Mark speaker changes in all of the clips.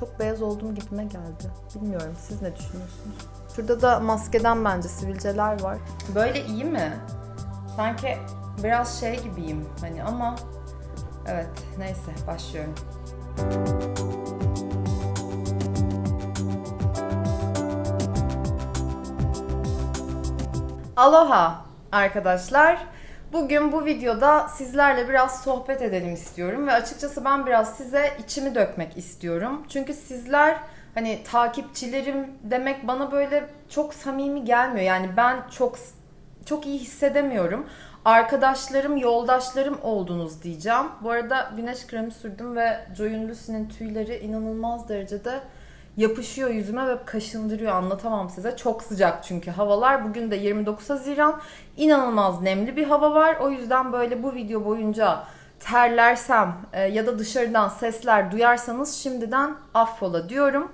Speaker 1: Çok beyaz olduğum gibime geldi. Bilmiyorum siz ne düşünüyorsunuz? Şurada da maskeden bence sivilceler var.
Speaker 2: Böyle iyi mi? Sanki biraz şey gibiyim hani ama evet neyse başlıyorum. Aloha arkadaşlar. Bugün bu videoda sizlerle biraz sohbet edelim istiyorum ve açıkçası ben biraz size içimi dökmek istiyorum. Çünkü sizler hani takipçilerim demek bana böyle çok samimi gelmiyor. Yani ben çok çok iyi hissedemiyorum. Arkadaşlarım, yoldaşlarım oldunuz diyeceğim. Bu arada güneş kremi sürdüm ve Joyun Lucy'nin tüyleri inanılmaz derecede yapışıyor yüzüme ve kaşındırıyor anlatamam size. Çok sıcak çünkü havalar. Bugün de 29 Haziran. İnanılmaz nemli bir hava var. O yüzden böyle bu video boyunca terlersem e, ya da dışarıdan sesler duyarsanız şimdiden affola diyorum.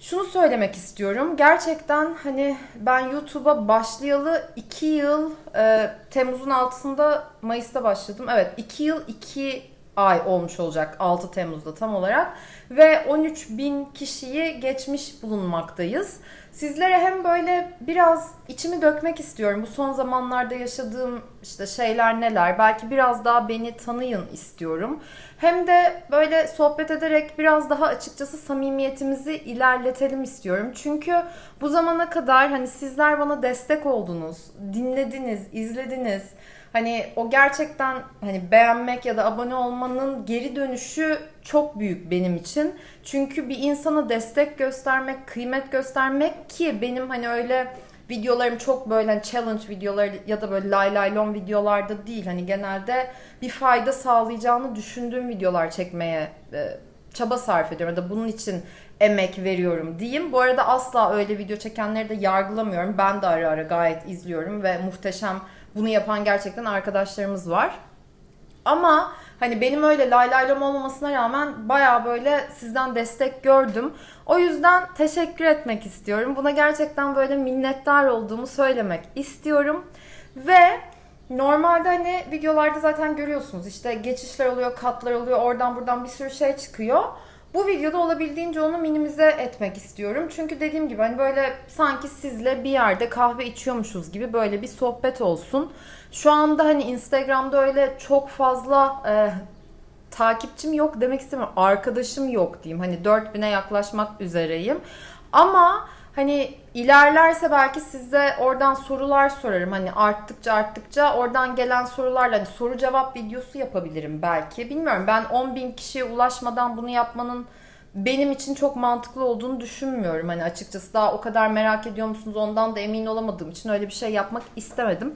Speaker 2: Şunu söylemek istiyorum. Gerçekten hani ben YouTube'a başlayalı 2 yıl e, Temmuz'un altısında Mayıs'ta başladım. Evet 2 yıl 2 ay olmuş olacak 6 Temmuz'da tam olarak ve 13 bin kişiyi geçmiş bulunmaktayız. Sizlere hem böyle biraz içimi dökmek istiyorum. Bu son zamanlarda yaşadığım işte şeyler neler. Belki biraz daha beni tanıyın istiyorum. Hem de böyle sohbet ederek biraz daha açıkçası samimiyetimizi ilerletelim istiyorum. Çünkü bu zamana kadar hani sizler bana destek oldunuz, dinlediniz, izlediniz. Hani o gerçekten hani beğenmek ya da abone olmanın geri dönüşü çok büyük benim için. Çünkü bir insana destek göstermek, kıymet göstermek ki benim hani öyle videolarım çok böyle hani challenge videoları ya da böyle lay lay lon videolarda değil. Hani genelde bir fayda sağlayacağını düşündüğüm videolar çekmeye e, çaba sarf ediyorum ya da bunun için emek veriyorum diyeyim. Bu arada asla öyle video çekenleri de yargılamıyorum. Ben de ara ara gayet izliyorum ve muhteşem bunu yapan gerçekten arkadaşlarımız var. Ama hani benim öyle lay lay lom olmamasına rağmen baya böyle sizden destek gördüm. O yüzden teşekkür etmek istiyorum. Buna gerçekten böyle minnettar olduğumu söylemek istiyorum. Ve normalde hani videolarda zaten görüyorsunuz işte geçişler oluyor, katlar oluyor, oradan buradan bir sürü şey çıkıyor. Bu videoda olabildiğince onu minimize etmek istiyorum. Çünkü dediğim gibi hani böyle sanki sizle bir yerde kahve içiyormuşuz gibi böyle bir sohbet olsun. Şu anda hani Instagram'da öyle çok fazla e, takipçim yok demek istemiyorum. Arkadaşım yok diyeyim. Hani 4000'e yaklaşmak üzereyim. Ama Hani ilerlerse belki size oradan sorular sorarım. Hani arttıkça arttıkça oradan gelen sorularla hani soru cevap videosu yapabilirim belki. Bilmiyorum ben 10 bin kişiye ulaşmadan bunu yapmanın benim için çok mantıklı olduğunu düşünmüyorum. Hani açıkçası daha o kadar merak ediyor musunuz ondan da emin olamadığım için öyle bir şey yapmak istemedim.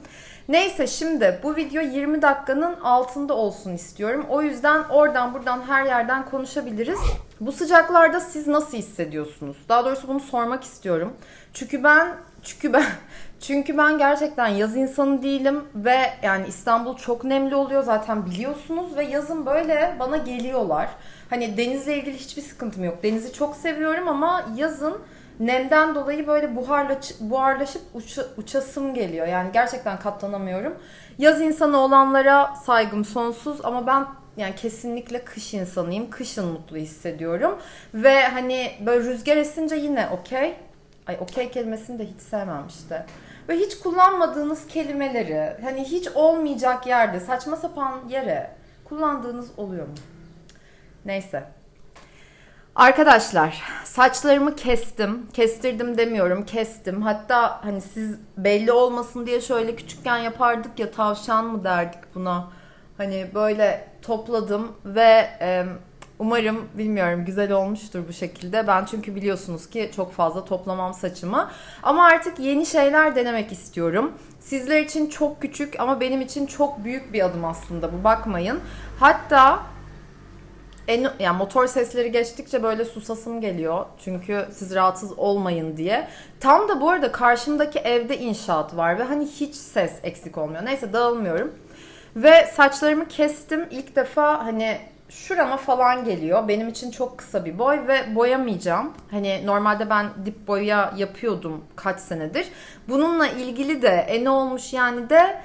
Speaker 2: Neyse şimdi bu video 20 dakikanın altında olsun istiyorum. O yüzden oradan buradan her yerden konuşabiliriz. Bu sıcaklarda siz nasıl hissediyorsunuz? Daha doğrusu bunu sormak istiyorum. Çünkü ben çünkü ben çünkü ben gerçekten yaz insanı değilim ve yani İstanbul çok nemli oluyor zaten biliyorsunuz ve yazın böyle bana geliyorlar. Hani denizle ilgili hiçbir sıkıntım yok. Denizi çok seviyorum ama yazın nemden dolayı böyle buharla, buharlaşıp uça, uçasım geliyor. Yani gerçekten katlanamıyorum. Yaz insanı olanlara saygım sonsuz ama ben yani kesinlikle kış insanıyım. Kışın mutlu hissediyorum. Ve hani böyle rüzgar esince yine okey. Ay okey kelimesini de hiç sevmem işte. Ve hiç kullanmadığınız kelimeleri hani hiç olmayacak yerde saçma sapan yere kullandığınız oluyor mu? Neyse. Arkadaşlar saçlarımı kestim. Kestirdim demiyorum kestim. Hatta hani siz belli olmasın diye şöyle küçükken yapardık ya tavşan mı derdik buna. Hani böyle topladım ve e, umarım bilmiyorum güzel olmuştur bu şekilde. Ben çünkü biliyorsunuz ki çok fazla toplamam saçımı. Ama artık yeni şeyler denemek istiyorum. Sizler için çok küçük ama benim için çok büyük bir adım aslında bu bakmayın. Hatta en, yani motor sesleri geçtikçe böyle susasım geliyor. Çünkü siz rahatsız olmayın diye. Tam da bu arada karşımdaki evde inşaat var ve hani hiç ses eksik olmuyor. Neyse dağılmıyorum. Ve saçlarımı kestim. İlk defa hani şurama falan geliyor. Benim için çok kısa bir boy ve boyamayacağım. Hani normalde ben dip boya yapıyordum kaç senedir. Bununla ilgili de e ne olmuş yani de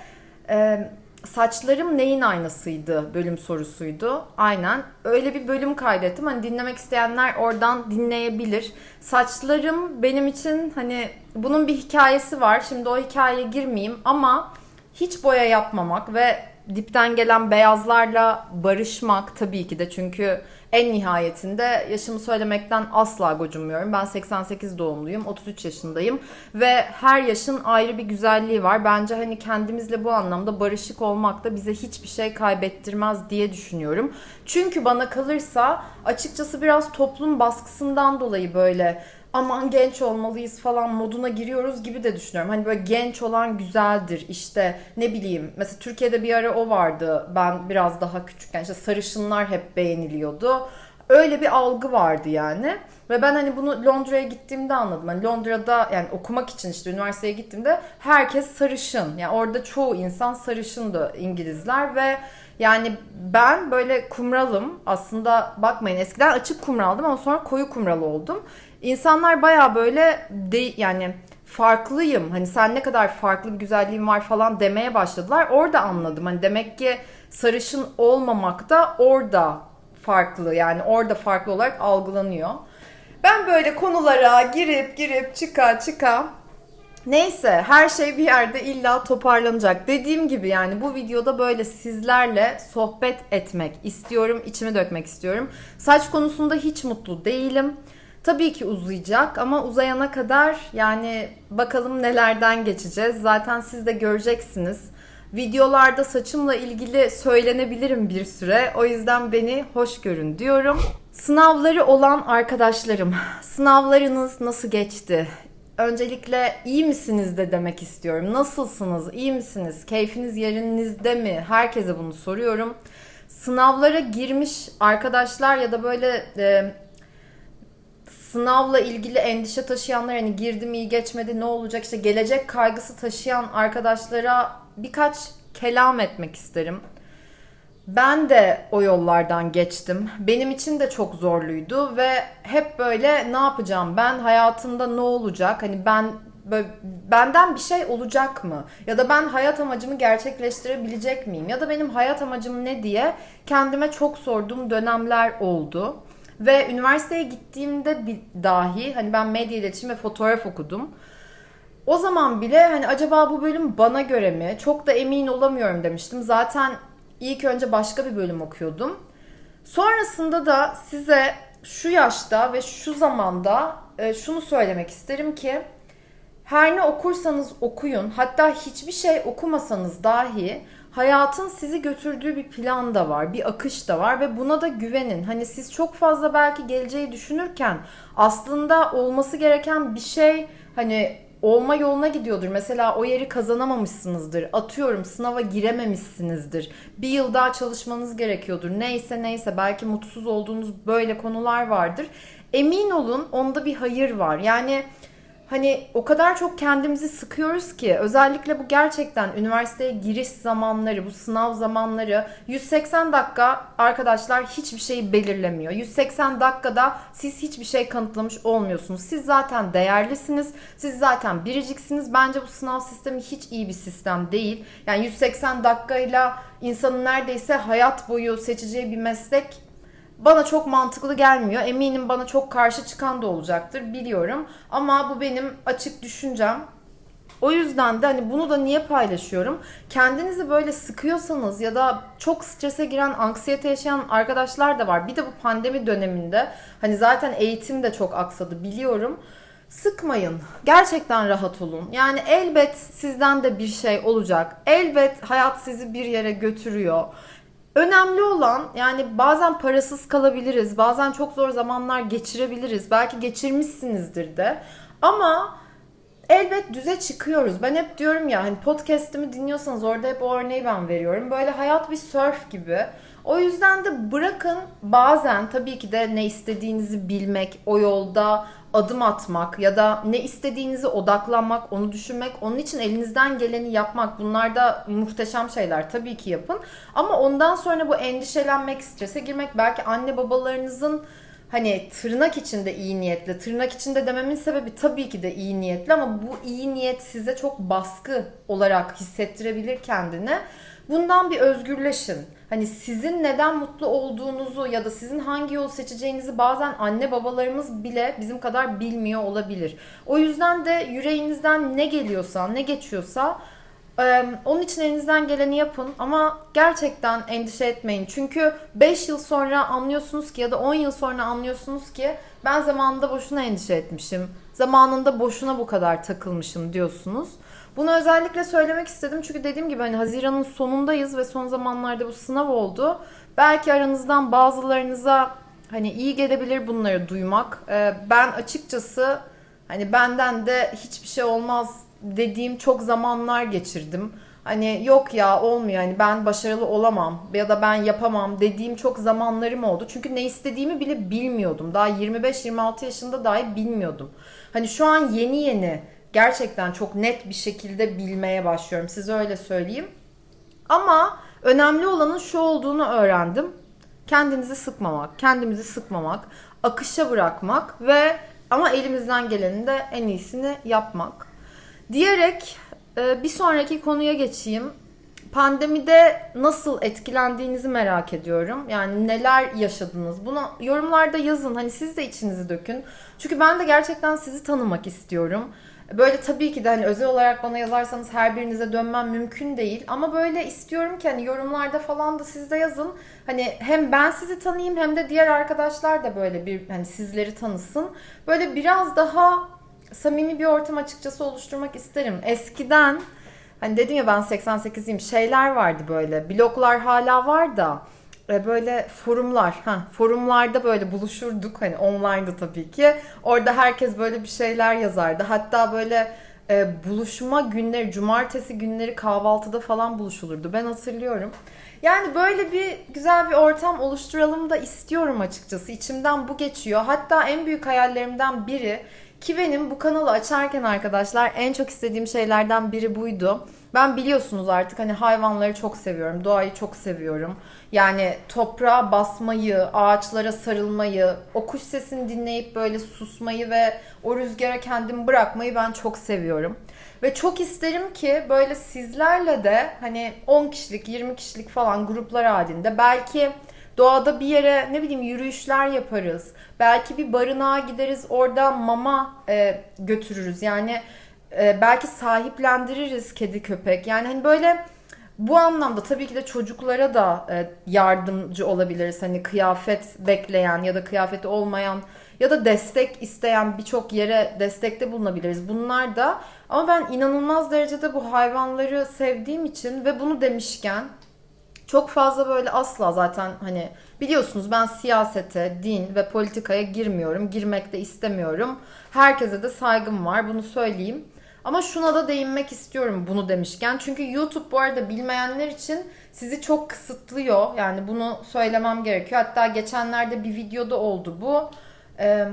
Speaker 2: e, saçlarım neyin aynasıydı bölüm sorusuydu. Aynen. Öyle bir bölüm kaydettim. Hani dinlemek isteyenler oradan dinleyebilir. Saçlarım benim için hani bunun bir hikayesi var. Şimdi o hikayeye girmeyeyim ama hiç boya yapmamak ve dipten gelen beyazlarla barışmak tabii ki de çünkü en nihayetinde yaşımı söylemekten asla gocunmuyorum. Ben 88 doğumluyum, 33 yaşındayım ve her yaşın ayrı bir güzelliği var. Bence hani kendimizle bu anlamda barışık olmak da bize hiçbir şey kaybettirmez diye düşünüyorum. Çünkü bana kalırsa açıkçası biraz toplum baskısından dolayı böyle aman genç olmalıyız falan moduna giriyoruz gibi de düşünüyorum. Hani böyle genç olan güzeldir işte ne bileyim mesela Türkiye'de bir ara o vardı ben biraz daha küçükken işte sarışınlar hep beğeniliyordu. Öyle bir algı vardı yani. Ve ben hani bunu Londra'ya gittiğimde anladım. Hani Londra'da yani okumak için işte üniversiteye gittiğimde herkes sarışın. Yani orada çoğu insan sarışındı İngilizler ve yani ben böyle kumralım. Aslında bakmayın eskiden açık kumraldım ama sonra koyu kumral oldum. İnsanlar baya böyle de, yani farklıyım. Hani sen ne kadar farklı bir güzelliğin var falan demeye başladılar. Orada anladım. Hani demek ki sarışın olmamak da orada farklı. Yani orada farklı olarak algılanıyor. Ben böyle konulara girip girip çıka çıka Neyse her şey bir yerde illa toparlanacak. Dediğim gibi yani bu videoda böyle sizlerle sohbet etmek istiyorum, içimi dökmek istiyorum. Saç konusunda hiç mutlu değilim. Tabii ki uzayacak ama uzayana kadar yani bakalım nelerden geçeceğiz. Zaten siz de göreceksiniz. Videolarda saçımla ilgili söylenebilirim bir süre. O yüzden beni hoş görün diyorum. Sınavları olan arkadaşlarım, sınavlarınız nasıl geçti? Öncelikle iyi misiniz de demek istiyorum. Nasılsınız? İyi misiniz? Keyfiniz yerinizde mi? Herkese bunu soruyorum. Sınavlara girmiş arkadaşlar ya da böyle e, sınavla ilgili endişe taşıyanlar hani girdim iyi geçmedi ne olacak işte gelecek kaygısı taşıyan arkadaşlara birkaç kelam etmek isterim. Ben de o yollardan geçtim. Benim için de çok zorluydu ve hep böyle ne yapacağım ben hayatımda ne olacak hani ben böyle, benden bir şey olacak mı? Ya da ben hayat amacımı gerçekleştirebilecek miyim? Ya da benim hayat amacım ne diye kendime çok sorduğum dönemler oldu. Ve üniversiteye gittiğimde bir dahi hani ben medya iletişim ve fotoğraf okudum. O zaman bile hani acaba bu bölüm bana göre mi? Çok da emin olamıyorum demiştim. Zaten ilk önce başka bir bölüm okuyordum. Sonrasında da size şu yaşta ve şu zamanda e, şunu söylemek isterim ki her ne okursanız okuyun, hatta hiçbir şey okumasanız dahi hayatın sizi götürdüğü bir plan da var, bir akış da var ve buna da güvenin. Hani siz çok fazla belki geleceği düşünürken aslında olması gereken bir şey hani olma yoluna gidiyordur. Mesela o yeri kazanamamışsınızdır. Atıyorum sınava girememişsinizdir. Bir yıl daha çalışmanız gerekiyordur. Neyse neyse belki mutsuz olduğunuz böyle konular vardır. Emin olun onda bir hayır var. Yani hani o kadar çok kendimizi sıkıyoruz ki özellikle bu gerçekten üniversiteye giriş zamanları, bu sınav zamanları 180 dakika arkadaşlar hiçbir şeyi belirlemiyor. 180 dakikada siz hiçbir şey kanıtlamış olmuyorsunuz. Siz zaten değerlisiniz. Siz zaten biriciksiniz. Bence bu sınav sistemi hiç iyi bir sistem değil. Yani 180 dakikayla insanın neredeyse hayat boyu seçeceği bir meslek bana çok mantıklı gelmiyor. Eminim bana çok karşı çıkan da olacaktır biliyorum. Ama bu benim açık düşüncem. O yüzden de hani bunu da niye paylaşıyorum? Kendinizi böyle sıkıyorsanız ya da çok strese giren, anksiyete yaşayan arkadaşlar da var. Bir de bu pandemi döneminde hani zaten eğitim de çok aksadı biliyorum. Sıkmayın. Gerçekten rahat olun. Yani elbet sizden de bir şey olacak. Elbet hayat sizi bir yere götürüyor. Önemli olan yani bazen parasız kalabiliriz, bazen çok zor zamanlar geçirebiliriz, belki geçirmişsinizdir de. Ama elbet düze çıkıyoruz. Ben hep diyorum ya hani podcast'imi dinliyorsanız orada hep o örneği ben veriyorum. Böyle hayat bir surf gibi. O yüzden de bırakın bazen tabii ki de ne istediğinizi bilmek, o yolda adım atmak ya da ne istediğinizi odaklanmak, onu düşünmek, onun için elinizden geleni yapmak bunlar da muhteşem şeyler tabii ki yapın. Ama ondan sonra bu endişelenmek, strese girmek belki anne babalarınızın hani tırnak içinde iyi niyetli. Tırnak içinde dememin sebebi tabii ki de iyi niyetli ama bu iyi niyet size çok baskı olarak hissettirebilir kendini. Bundan bir özgürleşin. Hani sizin neden mutlu olduğunuzu ya da sizin hangi yol seçeceğinizi bazen anne babalarımız bile bizim kadar bilmiyor olabilir. O yüzden de yüreğinizden ne geliyorsa, ne geçiyorsa onun için elinizden geleni yapın ama gerçekten endişe etmeyin. Çünkü 5 yıl sonra anlıyorsunuz ki ya da 10 yıl sonra anlıyorsunuz ki ben zamanında boşuna endişe etmişim. Zamanında boşuna bu kadar takılmışım diyorsunuz. Bunu özellikle söylemek istedim çünkü dediğim gibi hani Haziran'ın sonundayız ve son zamanlarda bu sınav oldu. Belki aranızdan bazılarınıza hani iyi gelebilir bunları duymak. Ee, ben açıkçası hani benden de hiçbir şey olmaz dediğim çok zamanlar geçirdim. Hani yok ya olmuyor hani ben başarılı olamam ya da ben yapamam dediğim çok zamanlarım oldu. Çünkü ne istediğimi bile bilmiyordum. Daha 25-26 yaşında dahi bilmiyordum. Hani şu an yeni yeni gerçekten çok net bir şekilde bilmeye başlıyorum. Size öyle söyleyeyim. Ama önemli olanın şu olduğunu öğrendim. Kendinizi sıkmamak, kendimizi sıkmamak, akışa bırakmak ve ama elimizden gelenin de en iyisini yapmak. Diyerek e, bir sonraki konuya geçeyim. Pandemide nasıl etkilendiğinizi merak ediyorum. Yani neler yaşadınız? Bunu yorumlarda yazın. Hani siz de içinizi dökün. Çünkü ben de gerçekten sizi tanımak istiyorum. Böyle tabii ki de hani özel olarak bana yazarsanız her birinize dönmem mümkün değil. Ama böyle istiyorum ki hani yorumlarda falan da siz de yazın. Hani hem ben sizi tanıyayım hem de diğer arkadaşlar da böyle bir hani sizleri tanısın. Böyle biraz daha samimi bir ortam açıkçası oluşturmak isterim. Eskiden hani dedim ya ben 88'liyim şeyler vardı böyle. Bloglar hala var da böyle forumlar, ha forumlarda böyle buluşurduk hani online'da tabii ki. Orada herkes böyle bir şeyler yazardı. Hatta böyle e, buluşma günleri, cumartesi günleri kahvaltıda falan buluşulurdu. Ben hatırlıyorum. Yani böyle bir güzel bir ortam oluşturalım da istiyorum açıkçası. İçimden bu geçiyor. Hatta en büyük hayallerimden biri ki benim bu kanalı açarken arkadaşlar en çok istediğim şeylerden biri buydu. Ben biliyorsunuz artık hani hayvanları çok seviyorum, doğayı çok seviyorum. Yani toprağa basmayı, ağaçlara sarılmayı, o kuş sesini dinleyip böyle susmayı ve o rüzgara kendimi bırakmayı ben çok seviyorum. Ve çok isterim ki böyle sizlerle de hani 10 kişilik, 20 kişilik falan gruplar halinde belki Doğada bir yere ne bileyim yürüyüşler yaparız. Belki bir barınağa gideriz orada mama e, götürürüz. Yani e, belki sahiplendiririz kedi köpek. Yani hani böyle bu anlamda tabii ki de çocuklara da e, yardımcı olabiliriz. Hani kıyafet bekleyen ya da kıyafeti olmayan ya da destek isteyen birçok yere destekte bulunabiliriz. Bunlar da ama ben inanılmaz derecede bu hayvanları sevdiğim için ve bunu demişken çok fazla böyle asla zaten hani biliyorsunuz ben siyasete, din ve politikaya girmiyorum. Girmek de istemiyorum. Herkese de saygım var bunu söyleyeyim. Ama şuna da değinmek istiyorum bunu demişken. Çünkü YouTube bu arada bilmeyenler için sizi çok kısıtlıyor. Yani bunu söylemem gerekiyor. Hatta geçenlerde bir videoda oldu bu. Ee,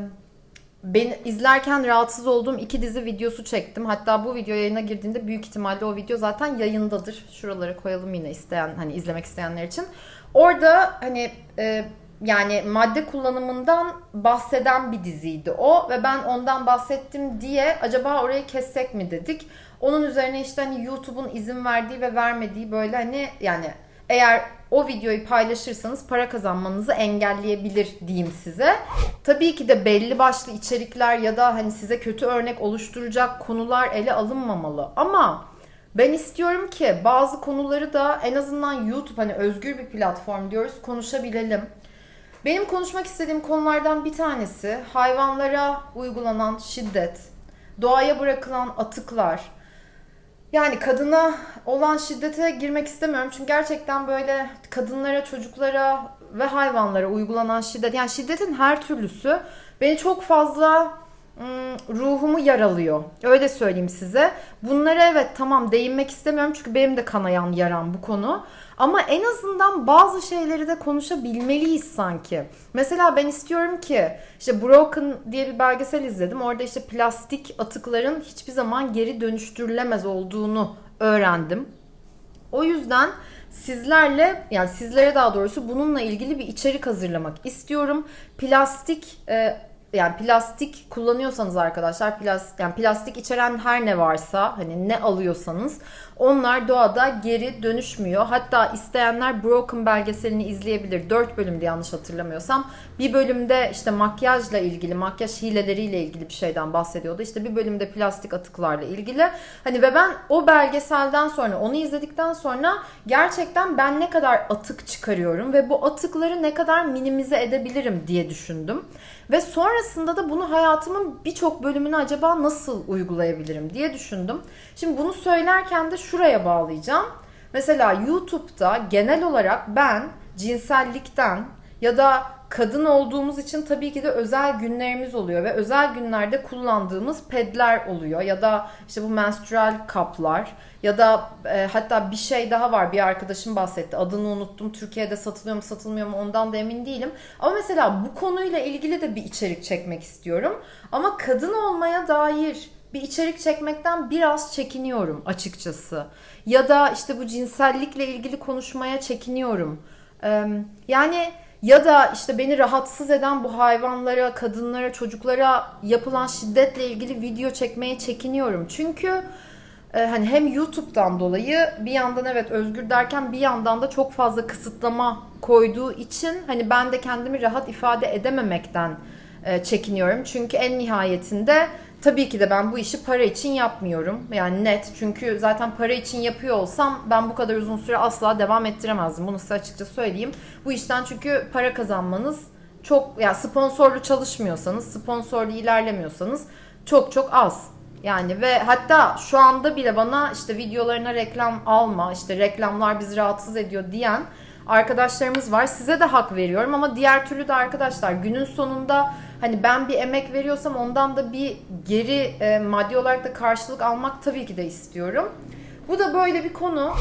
Speaker 2: ben izlerken rahatsız olduğum iki dizi videosu çektim. Hatta bu video yayına girdiğinde büyük ihtimalle o video zaten yayındadır. Şuralara koyalım yine isteyen hani izlemek isteyenler için. Orada hani e, yani madde kullanımından bahseden bir diziydi o ve ben ondan bahsettim diye acaba orayı kessek mi dedik. Onun üzerine işte hani YouTube'un izin verdiği ve vermediği böyle hani yani eğer o videoyu paylaşırsanız para kazanmanızı engelleyebilir diyeyim size. Tabii ki de belli başlı içerikler ya da hani size kötü örnek oluşturacak konular ele alınmamalı. Ama ben istiyorum ki bazı konuları da en azından YouTube hani özgür bir platform diyoruz konuşabilelim. Benim konuşmak istediğim konulardan bir tanesi hayvanlara uygulanan şiddet, doğaya bırakılan atıklar, yani kadına olan şiddete girmek istemiyorum. Çünkü gerçekten böyle kadınlara, çocuklara ve hayvanlara uygulanan şiddet, yani şiddetin her türlüsü beni çok fazla ruhumu yaralıyor. Öyle söyleyeyim size. Bunlara evet tamam değinmek istemiyorum çünkü benim de kanayan yaram bu konu. Ama en azından bazı şeyleri de konuşabilmeliyiz sanki. Mesela ben istiyorum ki işte Broken diye bir belgesel izledim. Orada işte plastik atıkların hiçbir zaman geri dönüştürülemez olduğunu öğrendim. O yüzden sizlerle yani sizlere daha doğrusu bununla ilgili bir içerik hazırlamak istiyorum. Plastik e, yani plastik kullanıyorsanız arkadaşlar plastik yani plastik içeren her ne varsa hani ne alıyorsanız onlar doğada geri dönüşmüyor. Hatta isteyenler Broken belgeselini izleyebilir. 4 bölümde yanlış hatırlamıyorsam. Bir bölümde işte makyajla ilgili, makyaj hileleriyle ilgili bir şeyden bahsediyordu. İşte bir bölümde plastik atıklarla ilgili. Hani ve ben o belgeselden sonra, onu izledikten sonra gerçekten ben ne kadar atık çıkarıyorum ve bu atıkları ne kadar minimize edebilirim diye düşündüm. Ve sonrasında da bunu hayatımın birçok bölümüne acaba nasıl uygulayabilirim diye düşündüm. Şimdi bunu söylerken de şuraya bağlayacağım. Mesela YouTube'da genel olarak ben cinsellikten ya da kadın olduğumuz için tabii ki de özel günlerimiz oluyor ve özel günlerde kullandığımız pedler oluyor. Ya da işte bu menstrual kaplar ya da e, hatta bir şey daha var. Bir arkadaşım bahsetti. Adını unuttum. Türkiye'de satılıyor mu satılmıyor mu ondan da emin değilim. Ama mesela bu konuyla ilgili de bir içerik çekmek istiyorum. Ama kadın olmaya dair bir içerik çekmekten biraz çekiniyorum açıkçası. Ya da işte bu cinsellikle ilgili konuşmaya çekiniyorum. Yani ya da işte beni rahatsız eden bu hayvanlara, kadınlara, çocuklara yapılan şiddetle ilgili video çekmeye çekiniyorum. Çünkü hani hem YouTube'dan dolayı bir yandan evet özgür derken bir yandan da çok fazla kısıtlama koyduğu için hani ben de kendimi rahat ifade edememekten çekiniyorum. Çünkü en nihayetinde tabii ki de ben bu işi para için yapmıyorum. Yani net. Çünkü zaten para için yapıyor olsam ben bu kadar uzun süre asla devam ettiremezdim. Bunu size açıkça söyleyeyim. Bu işten çünkü para kazanmanız çok ya yani sponsorlu çalışmıyorsanız, sponsorlu ilerlemiyorsanız çok çok az. Yani ve hatta şu anda bile bana işte videolarına reklam alma, işte reklamlar bizi rahatsız ediyor diyen arkadaşlarımız var. Size de hak veriyorum ama diğer türlü de arkadaşlar günün sonunda hani ben bir emek veriyorsam ondan da bir geri e, maddi olarak da karşılık almak tabii ki de istiyorum. Bu da böyle bir konu.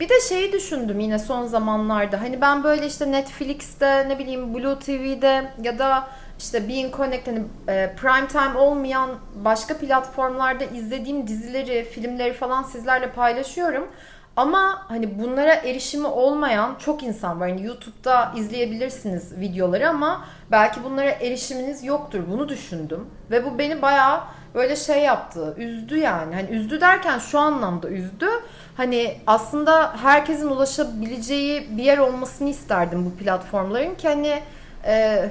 Speaker 2: Bir de şeyi düşündüm yine son zamanlarda. Hani ben böyle işte Netflix'te ne bileyim Blue TV'de ya da işte Being Connect hani e, prime time olmayan başka platformlarda izlediğim dizileri, filmleri falan sizlerle paylaşıyorum. Ama hani bunlara erişimi olmayan çok insan var. Hani YouTube'da izleyebilirsiniz videoları ama belki bunlara erişiminiz yoktur. Bunu düşündüm. Ve bu beni bayağı böyle şey yaptı. Üzdü yani. Hani üzdü derken şu anlamda üzdü. Hani aslında herkesin ulaşabileceği bir yer olmasını isterdim bu platformların ki hani e,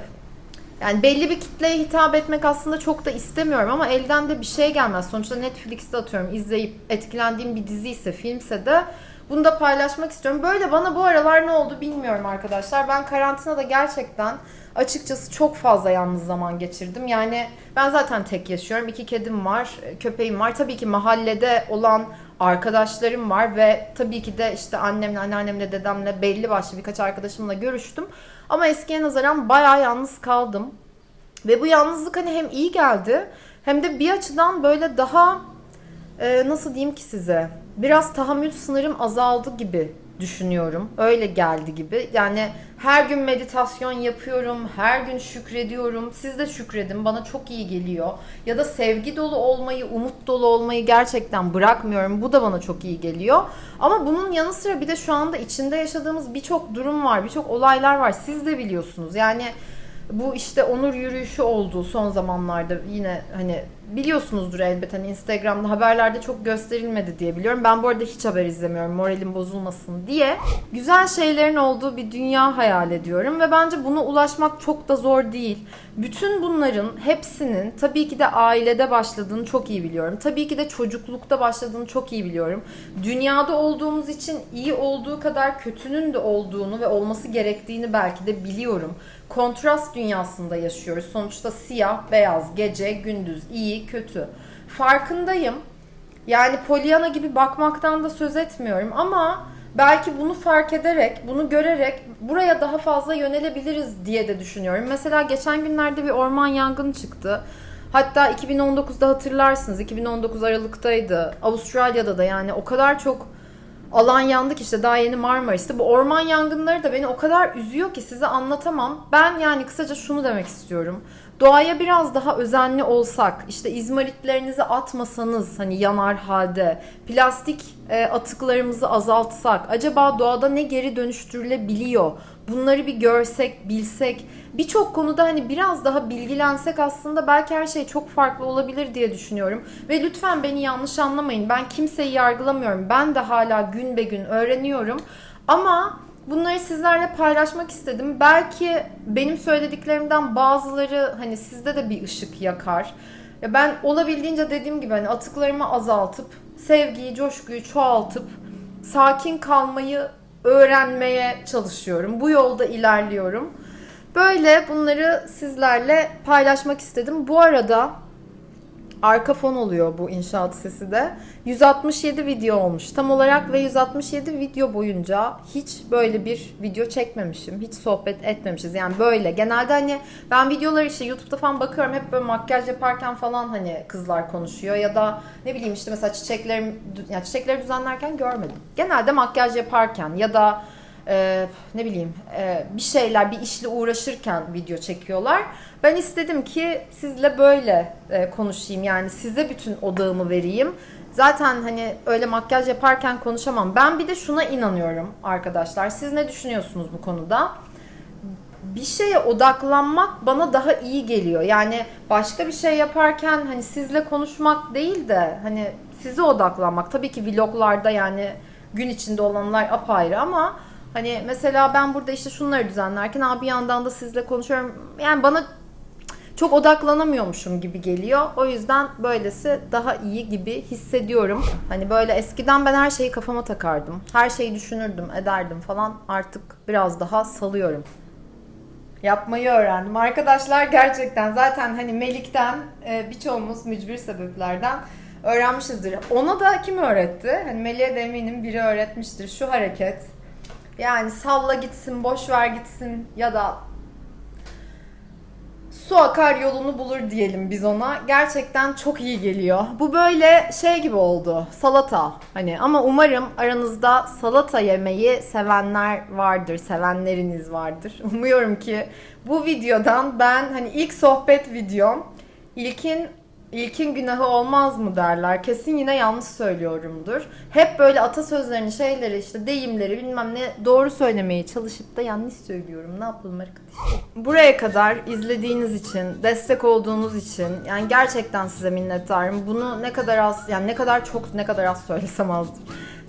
Speaker 2: yani belli bir kitleye hitap etmek aslında çok da istemiyorum ama elden de bir şey gelmez. Sonuçta Netflix'te atıyorum izleyip etkilendiğim bir dizi ise filmse de bunu da paylaşmak istiyorum. Böyle bana bu aralar ne oldu bilmiyorum arkadaşlar. Ben karantinada gerçekten açıkçası çok fazla yalnız zaman geçirdim. Yani ben zaten tek yaşıyorum. İki kedim var, köpeğim var. Tabii ki mahallede olan arkadaşlarım var ve tabii ki de işte annemle, anneannemle, dedemle belli başlı birkaç arkadaşımla görüştüm. Ama eskiye nazaran bayağı yalnız kaldım. Ve bu yalnızlık hani hem iyi geldi hem de bir açıdan böyle daha e, nasıl diyeyim ki size biraz tahammül sınırım azaldı gibi düşünüyorum. Öyle geldi gibi. Yani her gün meditasyon yapıyorum, her gün şükrediyorum. Siz de şükredin. Bana çok iyi geliyor. Ya da sevgi dolu olmayı, umut dolu olmayı gerçekten bırakmıyorum. Bu da bana çok iyi geliyor. Ama bunun yanı sıra bir de şu anda içinde yaşadığımız birçok durum var, birçok olaylar var. Siz de biliyorsunuz. Yani bu işte onur yürüyüşü oldu son zamanlarda yine hani biliyorsunuzdur elbette hani Instagram'da haberlerde çok gösterilmedi diye biliyorum. Ben bu arada hiç haber izlemiyorum moralim bozulmasın diye. Güzel şeylerin olduğu bir dünya hayal ediyorum ve bence buna ulaşmak çok da zor değil. Bütün bunların hepsinin tabii ki de ailede başladığını çok iyi biliyorum. Tabii ki de çocuklukta başladığını çok iyi biliyorum. Dünyada olduğumuz için iyi olduğu kadar kötünün de olduğunu ve olması gerektiğini belki de biliyorum. Kontrast dünyasında yaşıyoruz. Sonuçta siyah, beyaz, gece, gündüz, iyi, kötü. Farkındayım. Yani Pollyanna gibi bakmaktan da söz etmiyorum ama belki bunu fark ederek, bunu görerek buraya daha fazla yönelebiliriz diye de düşünüyorum. Mesela geçen günlerde bir orman yangını çıktı. Hatta 2019'da hatırlarsınız 2019 Aralık'taydı. Avustralya'da da yani o kadar çok alan yandık işte daha yeni Marmaris'te. Bu orman yangınları da beni o kadar üzüyor ki size anlatamam. Ben yani kısaca şunu demek istiyorum. doğaya biraz daha özenli olsak, işte izmaritlerinizi atmasanız hani yanar halde, plastik e, atıklarımızı azaltsak, acaba doğada ne geri dönüştürülebiliyor? Bunları bir görsek, bilsek, birçok konuda hani biraz daha bilgilensek aslında belki her şey çok farklı olabilir diye düşünüyorum. Ve lütfen beni yanlış anlamayın. Ben kimseyi yargılamıyorum. Ben de hala gün be gün öğreniyorum. Ama bunları sizlerle paylaşmak istedim. Belki benim söylediklerimden bazıları hani sizde de bir ışık yakar. Ya ben olabildiğince dediğim gibi hani atıklarımı azaltıp sevgiyi, coşkuyu çoğaltıp sakin kalmayı öğrenmeye çalışıyorum. Bu yolda ilerliyorum. Böyle bunları sizlerle paylaşmak istedim. Bu arada arka fon oluyor bu inşaat sesi de. 167 video olmuş tam olarak ve 167 video boyunca hiç böyle bir video çekmemişim. Hiç sohbet etmemişiz. Yani böyle. Genelde hani ben videoları işte YouTube'da falan bakıyorum. Hep böyle makyaj yaparken falan hani kızlar konuşuyor ya da ne bileyim işte mesela çiçeklerim yani çiçekleri düzenlerken görmedim. Genelde makyaj yaparken ya da e, ne bileyim e, bir şeyler bir işle uğraşırken video çekiyorlar. Ben istedim ki sizle böyle e, konuşayım yani size bütün odağımı vereyim. Zaten hani öyle makyaj yaparken konuşamam. Ben bir de şuna inanıyorum arkadaşlar. Siz ne düşünüyorsunuz bu konuda? bir şeye odaklanmak bana daha iyi geliyor. Yani başka bir şey yaparken hani sizle konuşmak değil de hani size odaklanmak. Tabii ki vloglarda yani gün içinde olanlar apayrı ama hani mesela ben burada işte şunları düzenlerken abi bir yandan da sizle konuşuyorum. Yani bana çok odaklanamıyormuşum gibi geliyor. O yüzden böylesi daha iyi gibi hissediyorum. Hani böyle eskiden ben her şeyi kafama takardım. Her şeyi düşünürdüm, ederdim falan. Artık biraz daha salıyorum yapmayı öğrendim. Arkadaşlar gerçekten zaten hani Melik'ten e, birçoğumuz mücbir sebeplerden öğrenmişizdir. Ona da kim öğretti? Hani Melik'e de eminim biri öğretmiştir. Şu hareket. Yani salla gitsin, boş ver gitsin ya da su akar yolunu bulur diyelim biz ona. Gerçekten çok iyi geliyor. Bu böyle şey gibi oldu. Salata hani ama umarım aranızda salata yemeyi sevenler vardır, sevenleriniz vardır. Umuyorum ki bu videodan ben hani ilk sohbet videom ilkin İlkin günahı olmaz mı derler. Kesin yine yanlış söylüyorumdur. Hep böyle atasözlerini, şeyleri işte deyimleri bilmem ne doğru söylemeye çalışıp da yanlış söylüyorum. Ne yapalım arkadaşlar? Buraya kadar izlediğiniz için, destek olduğunuz için yani gerçekten size minnettarım. Bunu ne kadar az yani ne kadar çok ne kadar az söylesem azdır.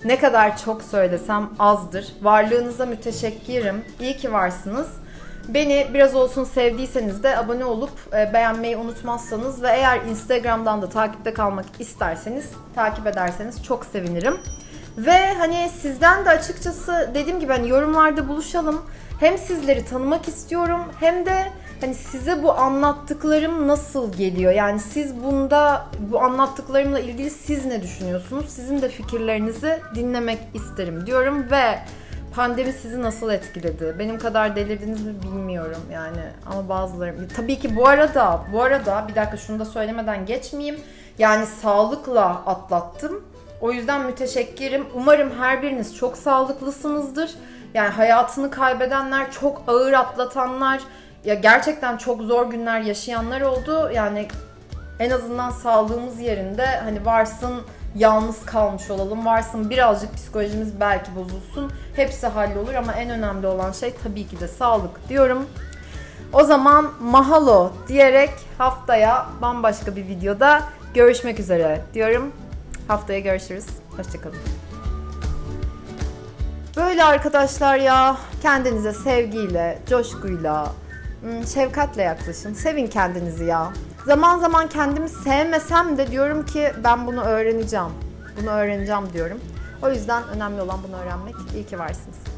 Speaker 2: Ne kadar çok söylesem azdır. Varlığınıza müteşekkirim. İyi ki varsınız. Beni biraz olsun sevdiyseniz de abone olup e, beğenmeyi unutmazsanız ve eğer Instagram'dan da takipte kalmak isterseniz takip ederseniz çok sevinirim. Ve hani sizden de açıkçası dediğim gibi hani yorumlarda buluşalım. Hem sizleri tanımak istiyorum hem de hani size bu anlattıklarım nasıl geliyor? Yani siz bunda bu anlattıklarımla ilgili siz ne düşünüyorsunuz? Sizin de fikirlerinizi dinlemek isterim diyorum ve pandemi sizi nasıl etkiledi? Benim kadar delirdiniz mi bilmiyorum yani ama bazıları tabii ki bu arada bu arada bir dakika şunu da söylemeden geçmeyeyim. Yani sağlıkla atlattım. O yüzden müteşekkirim. Umarım her biriniz çok sağlıklısınızdır. Yani hayatını kaybedenler, çok ağır atlatanlar, ya gerçekten çok zor günler yaşayanlar oldu. Yani en azından sağlığımız yerinde hani varsın yalnız kalmış olalım. Varsın birazcık psikolojimiz belki bozulsun. Hepsi hallolur ama en önemli olan şey tabii ki de sağlık diyorum. O zaman mahalo diyerek haftaya bambaşka bir videoda görüşmek üzere diyorum. Haftaya görüşürüz. Hoşçakalın. Böyle arkadaşlar ya kendinize sevgiyle, coşkuyla, şefkatle yaklaşın. Sevin kendinizi ya. Zaman zaman kendimi sevmesem de diyorum ki ben bunu öğreneceğim. Bunu öğreneceğim diyorum. O yüzden önemli olan bunu öğrenmek. İyi ki varsınız.